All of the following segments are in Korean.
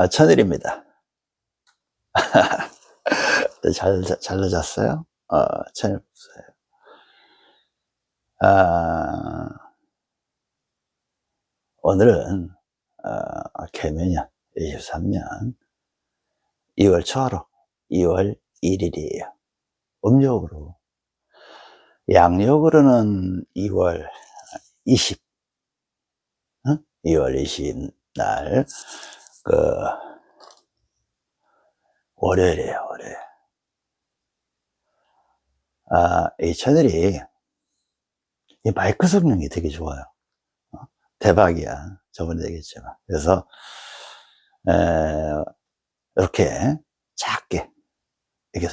아, 천일입니다. 잘, 잘, 잘 늦었어요? 어, 천일 없어요. 아, 오늘은, 어, 개면년 23년 2월 초하루 2월 1일이에요. 음력으로. 양력으로는 2월 20, 응? 2월 20 날, 그 월요일이에요 월요일. 아, 이 채널이 이 마이크 성능이 되게 좋아요. 어? 대박이야. 저번에 얘기했지만. 그래서 에, 이렇게 작게 이게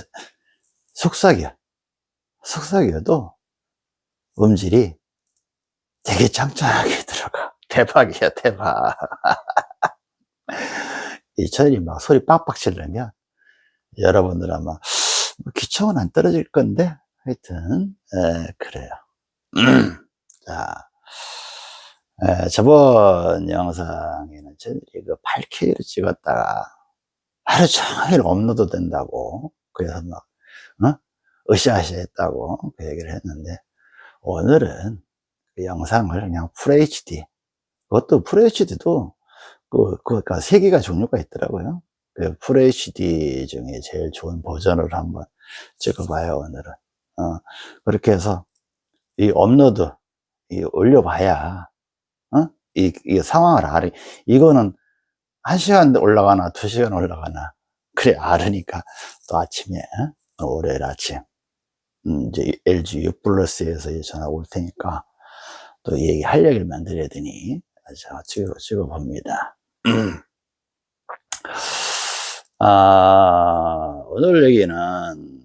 속삭여. 속삭여도 음질이 되게 짱짱하게 들어가. 대박이야 대박 이 천일이 막 소리 빡빡 치려면 여러분들 아마 뭐 기청은 안 떨어질 건데 하여튼 에, 그래요 자 에, 저번 영상에는 저희들이 그 8K를 찍었다가 하루 종일 업로드 된다고 그래서 막 어? 으쌰으쌰 했다고 그 얘기를 했는데 오늘은 그 영상을 그냥 FHD 그것도 FHD도 그, 그러니까 세 개가 종류가 있더라고요. 그 FHD 중에 제일 좋은 버전을 한번 찍어봐요, 오늘은. 어, 그렇게 해서 이 업로드, 이 올려봐야, 어? 이, 이 상황을 알아. 이거는 한 시간 올라가나 두 시간 올라가나. 그래, 알으니까 또 아침에, 어? 월요일 아침, 음, 이제 LG U 플러스에서 전화 올 테니까 또 얘기할 얘기를 만들어야 되니, 자, 찍어, 찍어봅니다. 아, 오늘 얘기는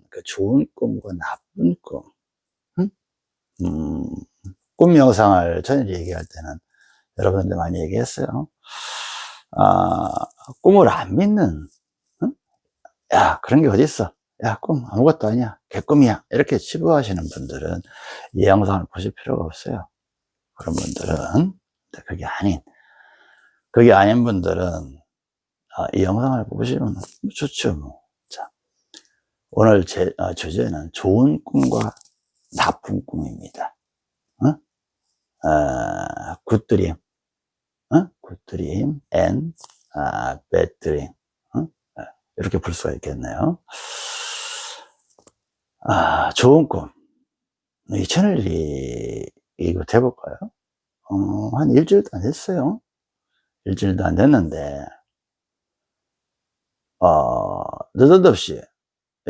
그 좋은 꿈과 나쁜 꿈. 응? 음, 꿈 영상을 전에 얘기할 때는 여러분들 많이 얘기했어요. 아, 꿈을 안 믿는, 응? 야, 그런 게 어딨어. 야, 꿈 아무것도 아니야. 개꿈이야. 이렇게 치부하시는 분들은 이 영상을 보실 필요가 없어요. 그런 분들은 그게 아닌, 그게 아닌 분들은 아, 이 영상을 보시면 좋죠. 뭐. 자, 오늘 제 아, 주제는 좋은 꿈과 나쁜 꿈입니다. 굿드림, 어? 굿드림, 아, 배드림. 이렇게 볼 수가 있겠네요. 아, 좋은 꿈. 이 채널이 이거 해볼까요? 어, 한 일주일도 안 됐어요. 일주일도 안 됐는데, 어, 느닷없이,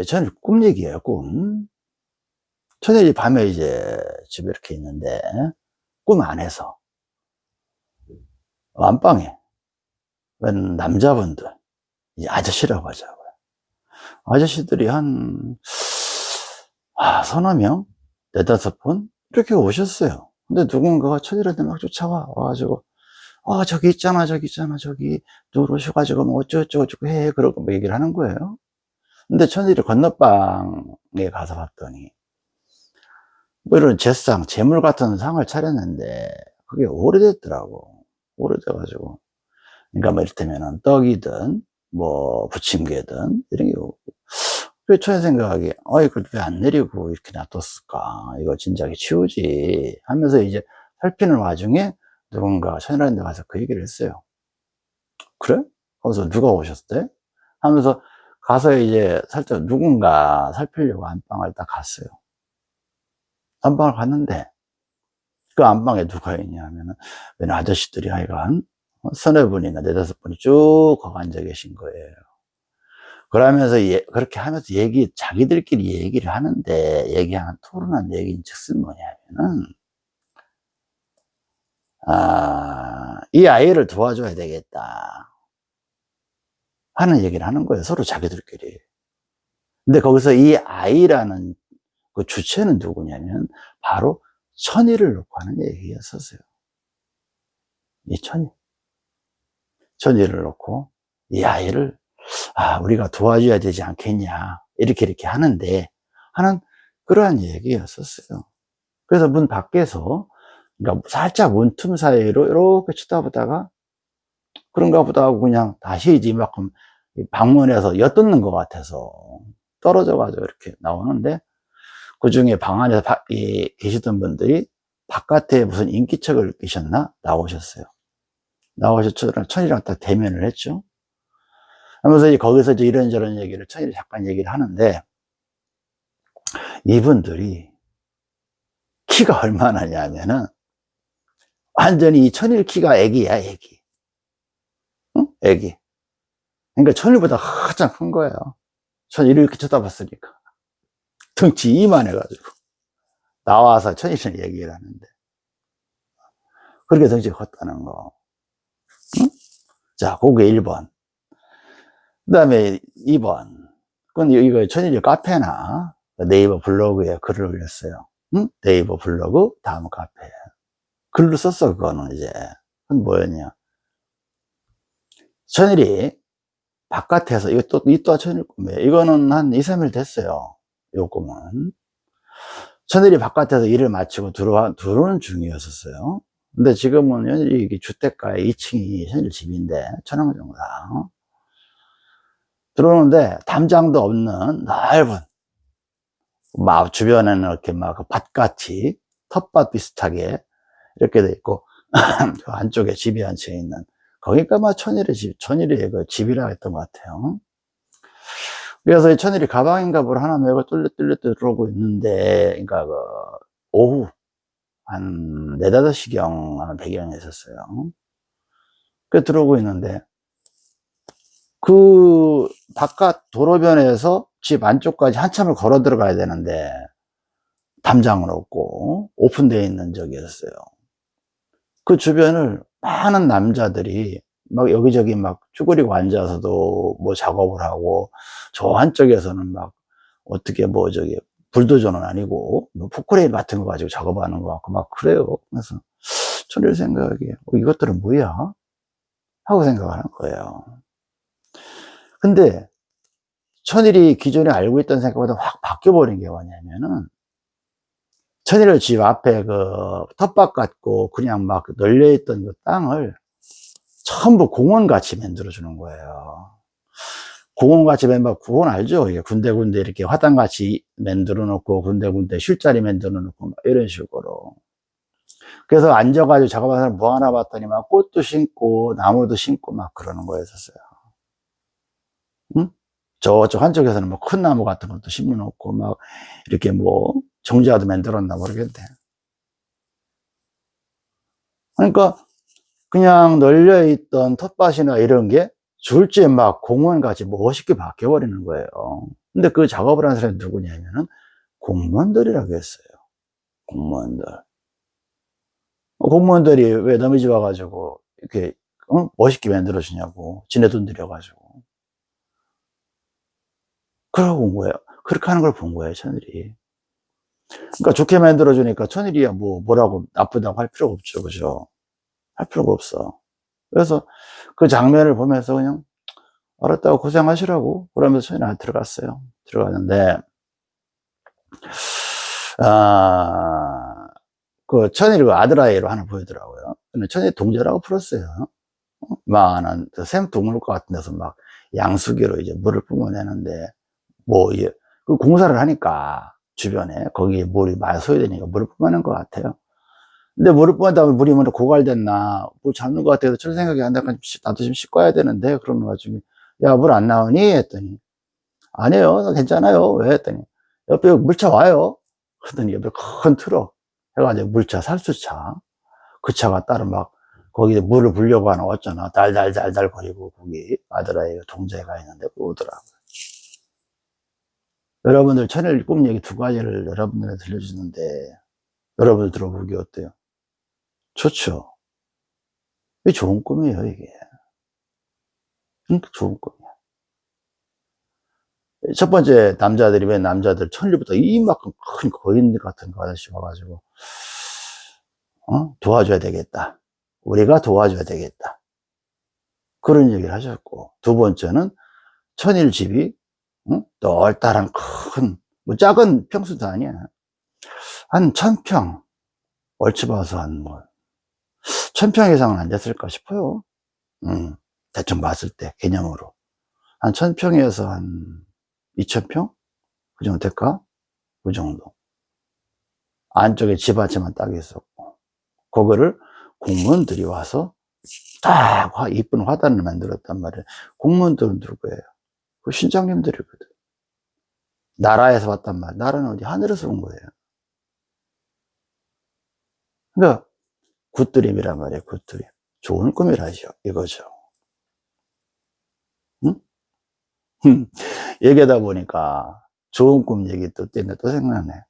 저는 꿈 얘기예요, 꿈. 저녁이 밤에 이제 집에 이렇게 있는데, 꿈 안에서, 안방에, 웬 남자분들, 이 아저씨라고 하자고요. 아저씨들이 한, 아, 서너 명? 네다섯 분? 이렇게 오셨어요. 근데 누군가가 천일한테 막 쫓아와, 와가지고, 아, 저기 있잖아, 저기 있잖아, 저기, 누구로 오셔가지고, 뭐, 어쩌고저쩌고 해. 그러고 뭐 얘기를 하는 거예요. 근데 천일이 건너방에 가서 봤더니, 뭐 이런 제상, 재물 같은 상을 차렸는데, 그게 오래됐더라고. 오래돼가지고. 그러니까 뭐 이를테면은 떡이든, 뭐, 부침개든, 이런 게 오고. 그 처음 생각하기에, 어, 이걸 왜 안 내리고 이렇게 놔뒀을까? 이거 진작에 치우지. 하면서 이제 살피는 와중에 누군가 천일한 데 가서 그 얘기를 했어요. 그래? 하면서 누가 오셨대? 하면서 가서 이제 살짝 누군가 살피려고 안방을 딱 갔어요. 안방을 갔는데 그 안방에 누가 있냐 하면은 웬 아저씨들이 하여간 서너 분이나 네다섯 분이 쭉 거기 앉아 계신 거예요. 그러면서 예, 그렇게 하면서 얘기 자기들끼리 얘기를 하는데 얘기하는 토론한 얘기인 즉슨 뭐냐면은 아, 이 아이를 도와줘야 되겠다. 하는 얘기를 하는 거예요 서로 자기들끼리. 근데 거기서 이 아이라는 그 주체는 누구냐면 바로 천이를 놓고 하는 얘기였었어요. 이 천이 천이를 놓고 이 아이를 아 우리가 도와줘야 되지 않겠냐. 이렇게 이렇게 하는데 하는 그러한 얘기였었어요. 그래서 문 밖에서 그러니까 살짝 문틈 사이로 이렇게 쳐다보다가 그런가 보다 하고 그냥 다시 이제 이만큼 방문해서 엿듣는 것 같아서 떨어져가지고 이렇게 나오는데 그 중에 방 안에서 바, 이, 계시던 분들이 바깥에 무슨 인기척을 끼셨나 나오셨어요. 나오셔서 천이랑 딱 대면을 했죠. 하면서 이제 거기서 이제 이런저런 얘기를 천일이 잠깐 얘기를 하는데 이분들이 키가 얼마나냐면은 완전히 이 천일 키가 애기야 애기. 응? 애기. 그러니까 천일보다 가장 큰 거예요. 천일을 이렇게 쳐다봤으니까. 덩치 이만해가지고. 나와서 천일을 얘기를 하는데. 그렇게 덩치가 컸다는 거. 응? 자 그게 1번. 그 다음에 2번. 그건 이거 천일이 카페나 네이버 블로그에 글을 올렸어요. 응? 네이버 블로그 다음 카페 글로 썼어 그거는 이제. 그건 뭐였냐. 천일이 바깥에서 이거 또, 이 또한 천일 꿈이에요. 이거는 한 2, 3일 됐어요 요 꿈은. 천일이 바깥에서 일을 마치고 들어와, 들어오는 중이었었어요. 근데 지금은 이게 주택가에 2층이 현일 집인데 천왕 정상 들어오는데 담장도 없는 넓은 막 주변에는 이렇게 막그 밭같이 텃밭 비슷하게 이렇게 돼 있고 그 안쪽에 집이 한 채 있는 거기가 막 천일의 집, 천일의 그 집이라 했던 것 같아요. 그래서 이 천일이 가방인가 뭘 하나 메고 뚫렸뚫렸 들어오고 있는데, 그러니까 그 오후 한 네다섯 시경 한 배경에 있었어요. 그 들어오고 있는데 그 바깥 도로변에서 집 안쪽까지 한참을 걸어 들어가야 되는데 담장은 없고 오픈되어 있는 적이었어요 그 주변을 많은 남자들이 막 여기저기 막 쭈그리고 앉아서도 뭐 작업을 하고 저 한쪽에서는 막 어떻게 뭐 저기 불도저는 아니고 뭐 포크레인 같은 거 가지고 작업하는 거 같고 막 그래요. 그래서 저를 생각하기에 어, 이것들은 뭐야? 하고 생각하는 거예요. 근데 천일이 기존에 알고 있던 생각보다 확 바뀌어버린 게 뭐냐면은 천일을 집 앞에 그 텃밭 같고 그냥 막 널려있던 그 땅을 전부 공원같이 만들어 주는 거예요 공원같이 만들어 공원 알죠? 이게 군데군데 이렇게 화단같이 만들어 놓고 군데군데 쉴자리 만들어 놓고 막 이런 식으로 그래서 앉아가지고 작업하는 뭐 하나 봤더니 막 꽃도 심고 나무도 심고 막 그러는 거였었어요 응? 저쪽 한쪽에서는 뭐 큰 나무 같은 것도 심어 놓고 막 이렇게 뭐 정자도 만들었나 모르겠네 그러니까 그냥 널려 있던 텃밭이나 이런 게 줄지에 막 공원같이 멋있게 바뀌어 버리는 거예요 근데 그 작업을 한 사람이 누구냐면은 공무원들이라고 했어요 공무원들 공무원들이 왜 남의 집 와가지고 이렇게 어? 멋있게 만들어 주냐고 지네 돈 들여가지고 그러고 온 거예요. 그렇게 하는 걸 본 거예요, 천일이. 그러니까 좋게 만들어주니까 천일이야 뭐, 뭐라고 나쁘다고 할 필요가 없죠. 그죠? 할 필요가 없어. 그래서 그 장면을 보면서 그냥 알았다고 고생하시라고 그러면서 천일이 안 들어갔어요. 들어갔는데, 아, 그 천일이 그 아들아이로 하나 보이더라고요. 근데 천일이 동자라고 풀었어요. 많은 샘둥을 것 같은 데서 막 양수기로 이제 물을 뿜어내는데 뭐, 예, 그 공사를 하니까 주변에 거기에 물이 많이 소요되니까 물을 뿜어낸 것 같아요. 근데 물을 뿜어다 보면 물이 먼저 고갈됐나, 물 잡는 것 같아서 저런 생각이 안 나니까 나도 좀 씻고 와야 되는데, 그러는 와중에, 야, 물 안 나오니? 했더니, 아니에요. 괜찮아요. 왜? 했더니, 옆에 물차 와요. 그랬더니 옆에 큰 트럭 해가지고 물차, 살수차. 그 차가 따로 막, 거기에 물을 불려고 하나 왔잖아. 달달달달 거리고, 거기 아들아이가 동자가 있는데, 오더라고요. 여러분들 천일 꿈 얘기 두 가지를 여러분들한테 들려주는데 여러분들 들어보기 어때요? 좋죠? 이게 좋은 꿈이에요 이게 좋은 꿈이야 첫 번째 남자들이 왜 남자들 천일부터 이만큼 큰 거인 같은 거 아저씨 와가지고 어? 도와줘야 되겠다 우리가 도와줘야 되겠다 그런 얘기를 하셨고 두 번째는 천일 집이 응? 널따란 큰, 뭐 작은 평수도 아니야. 한 천평, 얼추 봐서 한 뭐, 천평 이상은 안 됐을까 싶어요. 응. 대충 봤을 때, 개념으로. 한 1000평에서 한 2000평? 그 정도 될까? 그 정도. 안쪽에 집한 채만 딱 있었고. 그거를 공무원들이 와서 딱 화- 이쁜 화단을 만들었단 말이에요. 공무원들은 누구예요? 그 신장님들이거든. 나라에서 왔단 말이에요. 나라는 어디? 하늘에서 온 거예요. 그러니까 굿드림이란 말이에요. 굿드림. 좋은 꿈이라죠. 이거죠. 응? 얘기하다 보니까 좋은 꿈 얘기 또 때문에 또 생각나네.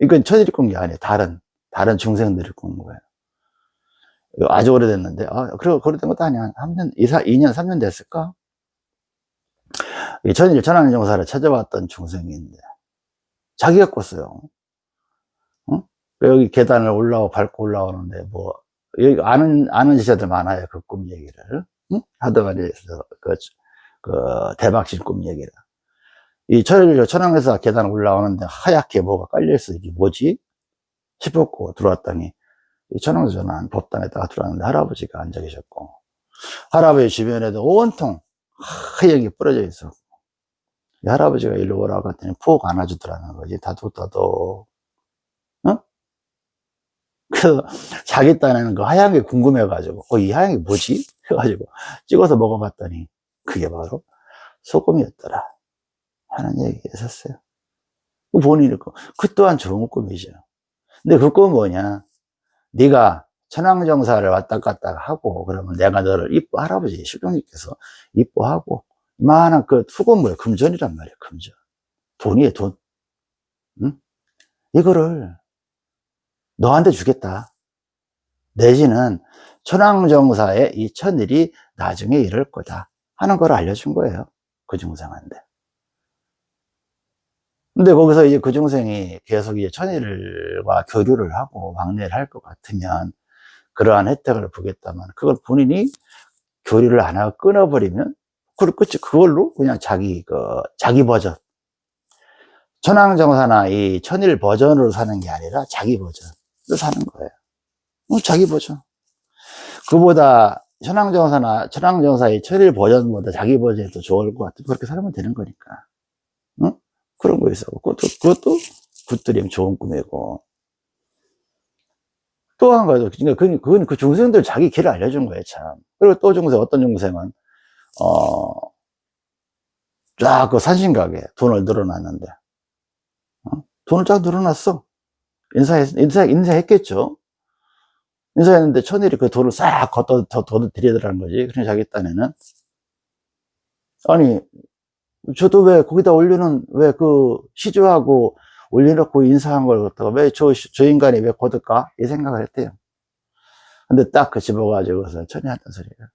이건 천일이 꾼게 아니에요. 다른, 다른 중생들이 꾼 거예요. 아주 오래됐는데, 아, 그래, 오래된 것도 아니야. 한 3년, 2, 4, 2년, 3년 됐을까? 이 천일 천황정사를 찾아왔던 중생인데, 자기가 꿨어요. 응? 여기 계단을 올라오고 밟고 올라오는데, 뭐, 여기 아는, 아는 지자들 많아요. 그 꿈 얘기를. 응? 하다가 이제, 그, 그, 대박신 꿈 얘기를. 이 천일 천황에서 계단 올라오는데 하얗게 뭐가 깔려있어. 이게 뭐지? 싶었고 들어왔더니, 이 천황전환 법당에다가 들어왔는데 할아버지가 앉아 계셨고, 할아버지 주변에도 온통 하얗게 뿌려져. 이 할아버지가 일로 오라고 했더니 푹 안아주더라는 거지. 다독다독. 어? 그래서 자기 딴에는 그 하얀 게 궁금해가지고, 어, 이 하얀 게 뭐지? 해가지고 찍어서 먹어봤더니 그게 바로 소금이었더라. 하는 얘기가 있었어요. 그 본인이, 그, 그 또한 좋은 꿈이죠. 근데 그 꿈은 뭐냐? 네가 천황정사를 왔다 갔다 하고, 그러면 내가 너를 이뻐, 할아버지, 실종님께서 이뻐하고, 이만한 그 수건물, 금전이란 말이에요, 금전. 돈이에요, 돈. 응? 이거를 너한테 주겠다. 내지는 천황정사의 이 천일이 나중에 이럴 거다. 하는 걸 알려준 거예요. 그 중생한테. 근데 거기서 이제 그 중생이 계속 이제 천일과 교류를 하고 왕래를 할 것 같으면 그러한 혜택을 보겠다면 그걸 본인이 교류를 안 하고 끊어버리면 그걸 끝이 그걸로 그냥 자기 그 자기 버전 천황정사나 이 천일 버전으로 사는 게 아니라 자기 버전으로 사는 거예요. 어, 자기 버전. 그보다 천황정사나 천황정사의 천일 버전보다 자기 버전이 더 좋을 것 같으면 그렇게 살면 되는 거니까. 응? 그런 거 있어. 그것도, 그것도 굿드림 좋은 꿈이고. 또 한 가지, 그러니까 그건 그 중생들 자기 길을 알려준 거예요, 참. 그리고 또 중생, 어떤 중생은, 어, 쫙 그 산신가게 돈을 늘어놨는데, 어? 돈을 쫙 늘어놨어. 인사했, 인사, 인사했겠죠. 인사했는데 천일이 그 돈을 싹 더, 더 드리더라는 거지. 그냥 자기 딴에는. 아니, 저도 왜 거기다 올리는, 왜 그 시주하고 올려놓고 인사한 걸 갖다가 왜 저, 저 인간이 왜 거둘까? 이 생각을 했대요. 근데 딱 그 집어가지고서 천이 했던 소리가.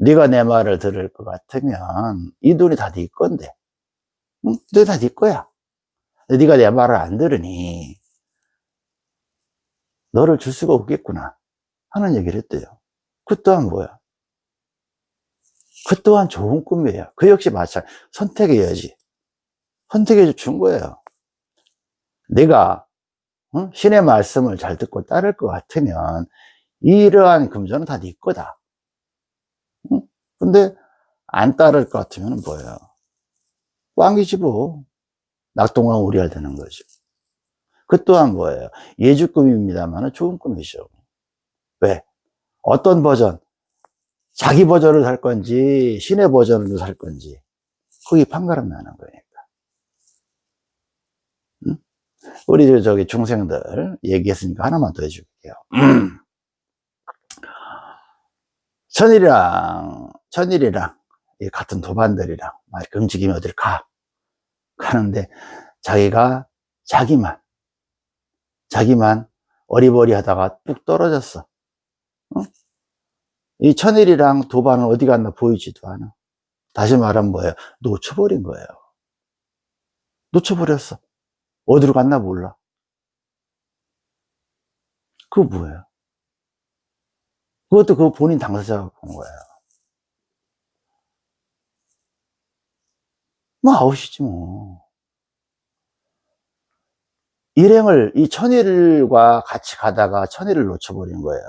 네가 내 말을 들을 것 같으면 이 돈이 다 네 건데. 응? 이 돈이 다 네 거야. 네가 내 말을 안 들으니 너를 줄 수가 없겠구나 하는 얘기를 했대요. 그 또한 뭐야? 그 또한 좋은 꿈이에요. 그 역시 마찬가지. 선택의 여지 준 거예요. 내가 어? 신의 말씀을 잘 듣고 따를 것 같으면 이러한 금전은 다 네 거다. 응? 근데 안 따를 것 같으면 뭐예요? 꽝이지 뭐. 낙동강 우리가 되는 거죠. 그 또한 뭐예요? 예주꿈입니다만 좋은 꿈이죠. 왜? 어떤 버전? 자기 버전을 살 건지 신의 버전으로 살 건지 거기 판가름 나는 거니까. 응? 우리 저기 중생들 얘기했으니까 하나만 더 해줄게요. 천일이랑 천일이랑 같은 도반들이랑 막 이렇게 움직이면 어딜 가 가는데 자기가 자기만 자기만 어리버리 하다가 뚝 떨어졌어. 어? 이 천일이랑 도반은 어디 갔나 보이지도 않아. 다시 말하면 뭐예요? 놓쳐버린 거예요. 놓쳐버렸어. 어디로 갔나 몰라. 그거 뭐예요? 그것도 그 본인 당사자가 본 거예요. 뭐 아웃이지 뭐. 일행을 이 천일과 같이 가다가 천일을 놓쳐버린 거예요.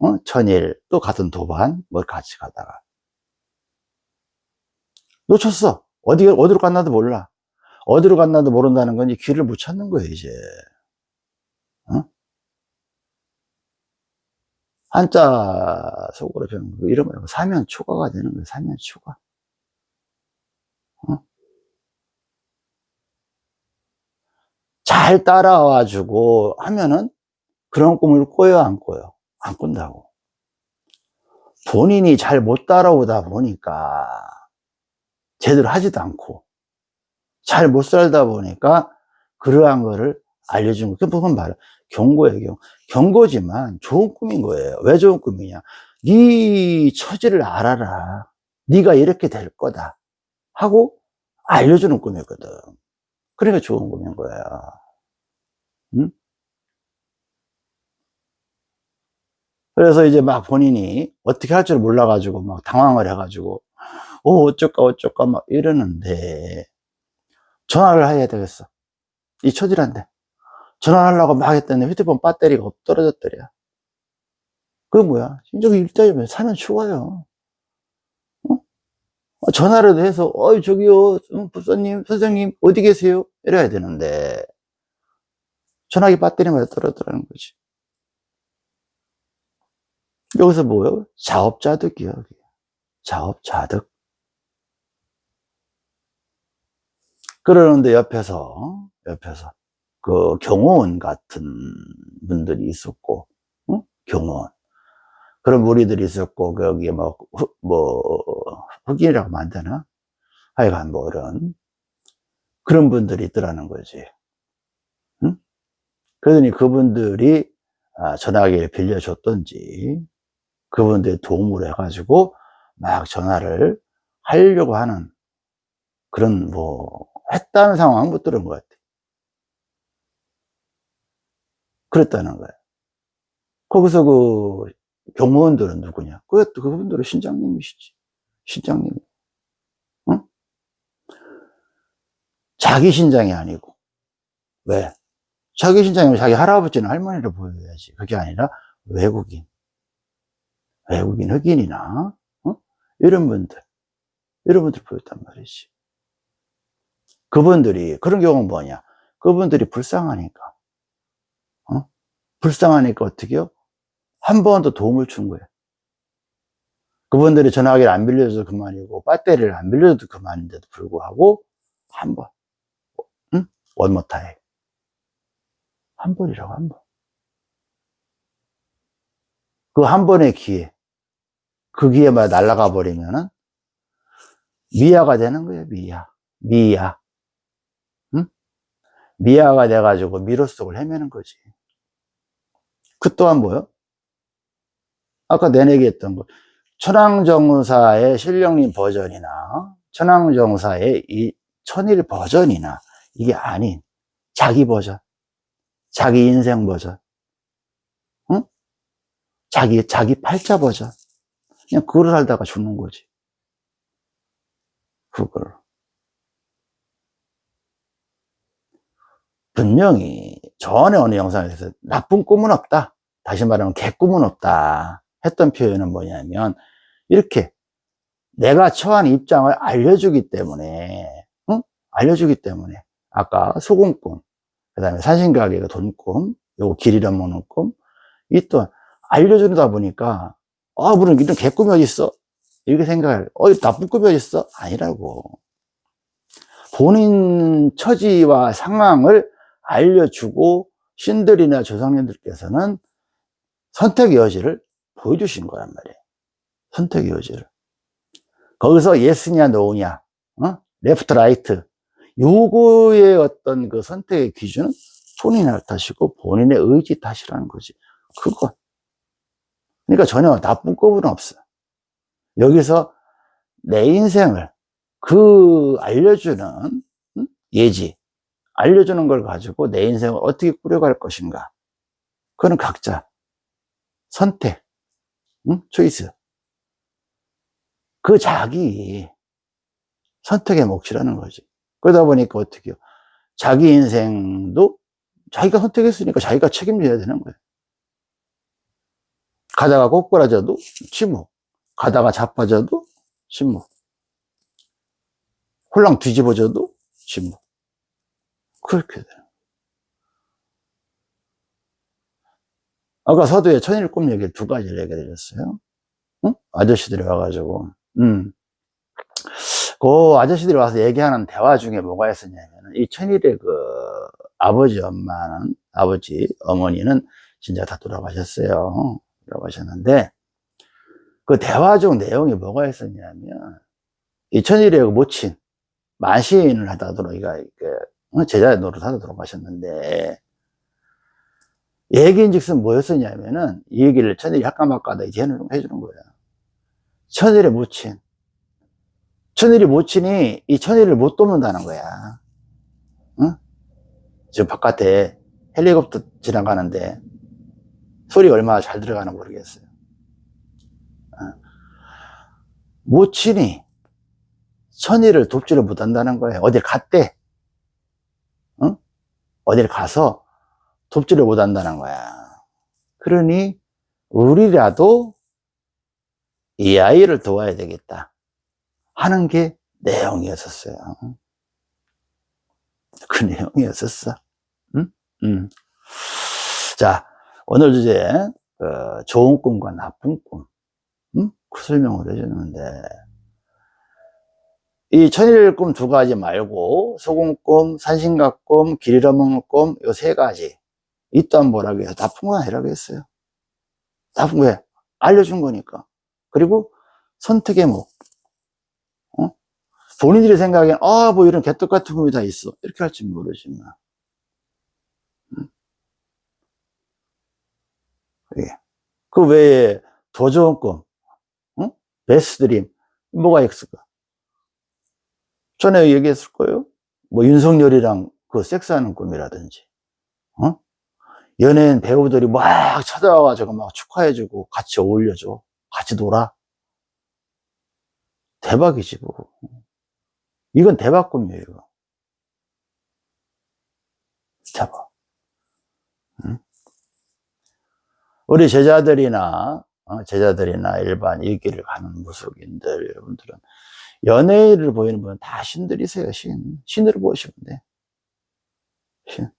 어? 천일, 또 같은 도반, 뭘 같이 가다가. 놓쳤어. 어디, 어디로 갔나도 몰라. 어디로 갔나도 모른다는 건 이 길을 못 찾는 거예요, 이제. 어? 한자 속으로 배우는 거, 이런 거, 사면 초과가 되는 거예요, 사면 초과. 어? 잘 따라와 주고 하면은 그런 꿈을 꿔요, 안 꿔요? 안 꾼다고. 본인이 잘 못 따라오다 보니까 제대로 하지도 않고 잘 못 살다 보니까 그러한 거를 알려준 거. 그 부분 말이야. 경고예요, 경. 경고지만 좋은 꿈인 거예요. 왜 좋은 꿈이냐? 네 처지를 알아라. 네가 이렇게 될 거다. 하고 알려주는 꿈이거든. 그러니까 좋은 꿈인 거야. 응? 그래서 이제 막 본인이 어떻게 할 줄 몰라가지고 막 당황을 해가지고, 어, 어쩔까, 어쩔까 막 이러는데, 전화를 해야 되겠어. 이 처지란데. 전화하려고 막 했더니 휴대폰 배터리가 없 떨어졌더래요. 그게 뭐야? 신적이 일자리면 사면 추가요. 어? 전화를 해서, 어이, 저기요, 부사님, 선생님, 어디 계세요? 이래야 되는데, 전화기 배터리마다 떨어뜨리는 거지. 여기서 뭐예요? 자업자득이요. 자업자득. 그러는데 옆에서, 옆에서, 그 경호원 같은 분들이 있었고, 응? 경호원. 그런 무리들이 있었고, 거기에 뭐, 흑, 뭐, 흑인이라고 되나? 하여간 뭐 이런, 그런 분들이 있더라는 거지. 응? 그러더니 그분들이 아, 전화기를 빌려줬던지, 그분들이 도움을 해가지고 막 전화를 하려고 하는 그런 뭐 했다는 상황은 못 들은 것 같아. 그랬다는 거예요. 거기서 그 경무원들은 누구냐? 그 그분들은 신장님이시지. 신장님. 응? 자기 신장이 아니고. 왜? 자기 신장이면 자기 할아버지는 할머니를 보여야지. 그게 아니라 외국인. 외국인, 흑인이나, 어? 이런 분들. 이런 분들 보였단 말이지. 그분들이, 그런 경우는 뭐냐? 그분들이 불쌍하니까. 어? 불쌍하니까 어떻게요? 한 번 더 도움을 준 거예요. 그분들이 전화기를 안 빌려줘도 그만이고, 배터리를 안 빌려줘도 그만인데도 불구하고, 한 번. 응? 원모 타임. 한 번이라고, 한 번. 그 한 번의 기회. 그 기회만 날아가 버리면은, 미아가 되는 거예요, 미아. 미아. 응? 미아가 돼가지고 미로 속을 헤매는 거지. 그 또한 뭐요? 아까 내 얘기했던 거. 천황정사의 신령님 버전이나, 천황정사의 이 천일 버전이나, 이게 아닌, 자기 버전. 자기 인생 버전. 응? 자기, 자기 팔자 버전. 그냥 그걸 살다가 죽는 거지. 그걸. 분명히 전에 어느 영상에서 나쁜 꿈은 없다. 다시 말하면 개꿈은 없다. 했던 표현은 뭐냐면 이렇게 내가 처한 입장을 알려주기 때문에 응? 알려주기 때문에 아까 소금꿈 그 다음에 산신가게가 돈꿈 요거 길 잃어먹는 꿈이 또 알려주다 보니까 아 물론 이런 개꿈이 어딨어 이렇게 생각할 어 나쁜 꿈이 어딨어 아니라고 본인 처지와 상황을 알려주고 신들이나 조상님들께서는 선택의 여지를 보여주신 거란 말이에요. 선택의 여지를. 거기서 yes냐 no냐, 어? left right 요거의 어떤 그 선택의 기준은 본인의 탓이고 본인의 의지 탓이라는 거지. 그거. 그러니까 전혀 나쁜 거은 없어. 여기서 내 인생을 그 알려주는 예지, 알려주는 걸 가지고 내 인생을 어떻게 꾸려갈 것인가. 그거는 각자 선택, 응? 초이스. 그 자기 선택의 몫이라는 거지. 그러다 보니까 어떻게 요 자기 인생도 자기가 선택했으니까 자기가 책임져야 되는 거예요. 가다가 꼬꾸라져도 침묵. 가다가 자빠져도 침묵. 홀랑 뒤집어져도 침묵. 그렇게 돼요. 아까 서두에 천일 꿈 얘기를 두 가지를 얘기해 드렸어요. 응? 아저씨들이 와가지고, 음. 그 아저씨들이 와서 얘기하는 대화 중에 뭐가 있었냐면, 이 천일의 그 아버지 엄마는, 아버지, 어머니는 진짜 다 돌아가셨어요. 돌아가셨는데, 그 대화 중 내용이 뭐가 있었냐면, 이 천일의 그 모친, 만시인을 하다 돌아가, 제자 노릇하다 돌아가셨는데, 얘기인 즉슨 뭐였었냐면은, 이 얘기를 천일이 약간막가다 이제 해주는 거야. 천일의 모친. 천일이 모친이 이 천일을 못 돕는다는 거야. 응? 지금 바깥에 헬리콥터 지나가는데 소리 얼마나 잘 들어가나 모르겠어요. 어. 모친이 천일을 돕지를 못한다는 거예요. 어딜 갔대. 응? 어딜 가서 돕지를 못한다는 거야. 그러니 우리라도 이 아이를 도와야 되겠다 하는 게 내용이었었어요. 그 내용이었었어. 응? 응. 자, 오늘 주제 어, 좋은 꿈과 나쁜 꿈. 응? 그 설명을 해주는데 이 천일 꿈 두 가지 말고 소금꿈, 산신각꿈, 길 잃어먹는 꿈 요 세 가지 이딴 뭐라고 해서 나쁜 건 아니라고 했어요. 나쁜 왜? 알려준 거니까. 그리고 선택의 목. 어? 본인들이 생각엔 아 뭐 이런 개떡 같은 꿈이 다 있어 이렇게 할지 모르지만 응? 예. 그 외에 더 좋은 꿈 응? 베스트 드림 뭐가 있을까 전에 얘기했을 거예요 뭐 윤석열이랑 그 섹스하는 꿈이라든지 어? 연예인 배우들이 막 찾아와가지고 막 축하해주고 같이 어울려줘 같이 놀아 대박이지 뭐 이건 대박 꿈이에요. 잡아 응? 우리 제자들이나 어, 제자들이나 일반 이 길을 가는 무속인들 여러분들은 연예인을 보이는 분은 다 신들이세요 신 신으로 보시면 돼 신.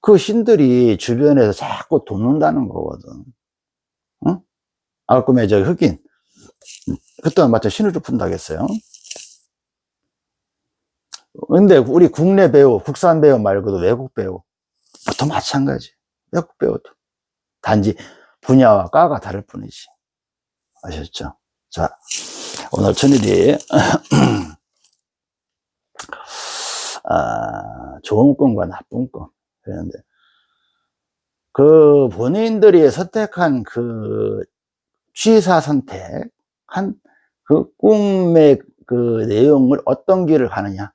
그 신들이 주변에서 자꾸 돕는다는 거거든. 응? 아까 꿈에 저 흑인. 그때 마치 신으로 푼다겠어요. 근데 우리 국내 배우, 국산 배우 말고도 외국 배우, 보통 마찬가지. 외국 배우도. 단지 분야와 과가 다를 뿐이지. 아셨죠? 자, 오늘 천일이, 아, 좋은 꿈과 나쁜 꿈. 그랬는데 그 본인들이 선택한 그 취사 선택한 그 꿈의 그 내용을 어떤 길을 가느냐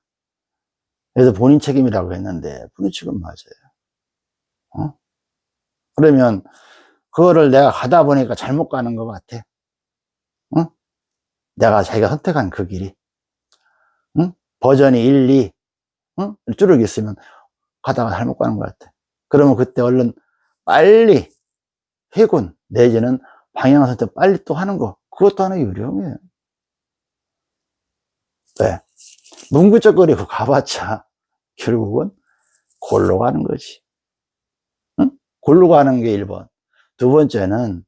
그래서 본인 책임이라고 했는데 본인 책임 맞아요 어? 그러면 그거를 내가 가다 보니까 잘못 가는 것 같아 어? 내가 자기가 선택한 그 길이 응? 버전이 1, 2 응? 쭉 있으면 가다가 잘못 가는 것 같아. 그러면 그때 얼른 빨리 회군 내지는 방향 선택 빨리 또 하는 거 그것도 하나의 요령이에요. 왜? 문구적거리고 가봤자 결국은 골로 가는 거지. 응? 골로 가는 게 1번. 두 번째는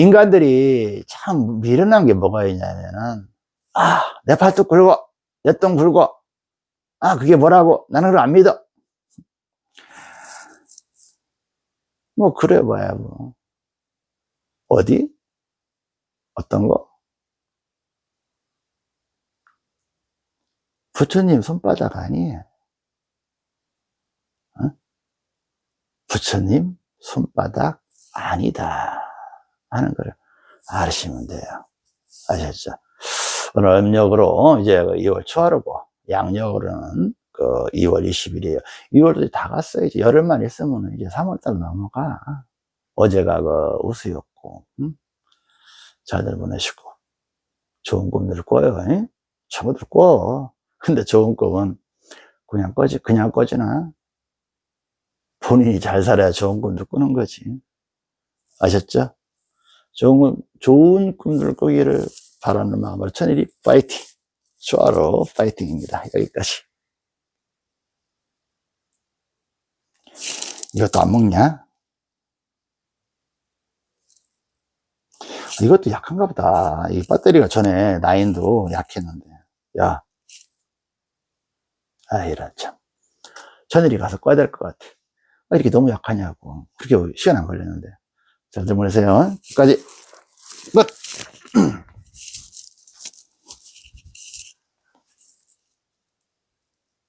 인간들이 참 미련한 게 뭐가 있냐면은 아, 내 팔뚝 굵어, 내똥 굵어, 아, 그게 뭐라고? 나는 그걸 안 믿어. 뭐, 그래 봐야 뭐. 어디? 어떤 거? 부처님 손바닥 아니에요. 어? 부처님 손바닥 아니다. 하는 걸 아시면 돼요. 아셨죠? 오늘 음력으로 이제 2월 초하루고, 양력으로는 그 2월 20일이에요. 2월도 다 갔어요. 이제 열흘만 있으면 이제 3월달 넘어가. 어제가 그 우수였고, 응? 잘들 보내시고. 좋은 꿈들 꿔요. 응? 저거들 꿔. 근데 좋은 꿈은 그냥 꺼지, 그냥 꺼지나? 본인이 잘 살아야 좋은 꿈들 꾸는 거지. 아셨죠? 좋은, 좋은 꿈들 꾸기를 바라는 마음으로 천일이 파이팅! 수아로 파이팅입니다. 여기까지. 이것도 안 먹냐? 이것도 약한가 보다. 이 배터리가 전에 나인도 약했는데. 야. 아, 이런 참. 천일이 가서 꺼야 될 것 같아. 아, 이렇게 너무 약하냐고. 그렇게 시간 안 걸렸는데. 잘들 보내세요. 끝까지 끝!